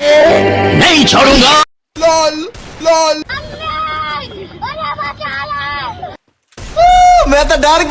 نہیں چھوڑوں گا لال لال میں تو ڈر